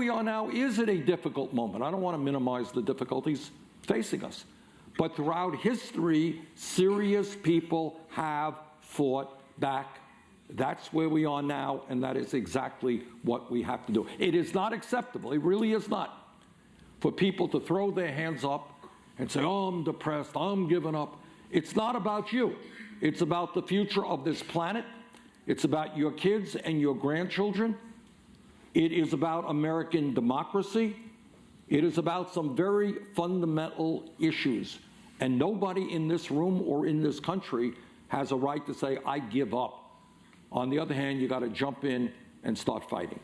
we are now is at a difficult moment. I don't want to minimize the difficulties facing us. But throughout history, serious people have fought back. That's where we are now, and that is exactly what we have to do. It is not acceptable, it really is not, for people to throw their hands up and say, oh, I'm depressed, I'm giving up. It's not about you. It's about the future of this planet. It's about your kids and your grandchildren. It is about American democracy. It is about some very fundamental issues. And nobody in this room or in this country has a right to say, I give up. On the other hand, you got to jump in and start fighting.